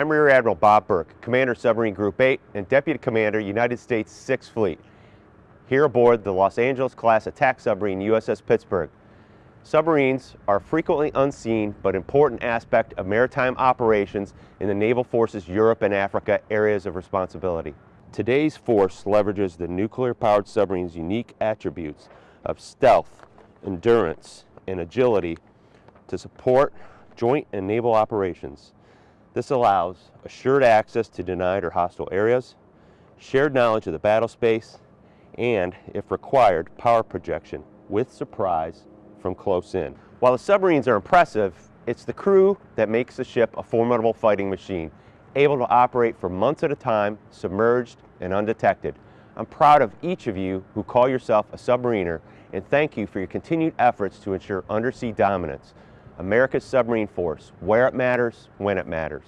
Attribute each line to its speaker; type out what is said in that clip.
Speaker 1: I'm Rear Admiral Bob Burke, Commander Submarine Group 8 and Deputy Commander United States 6th Fleet, here aboard the Los Angeles class attack submarine USS Pittsburgh. Submarines are frequently unseen but important aspect of maritime operations in the Naval Forces Europe and Africa areas of responsibility. Today's force leverages the nuclear-powered submarine's unique attributes of stealth, endurance, and agility to support joint and naval operations. This allows assured access to denied or hostile areas, shared knowledge of the battle space, and, if required, power projection with surprise from close in. While the submarines are impressive, it's the crew that makes the ship a formidable fighting machine, able to operate for months at a time, submerged and undetected. I'm proud of each of you who call yourself a submariner and thank you for your continued efforts to ensure undersea dominance. America's submarine force, where it matters, when it matters.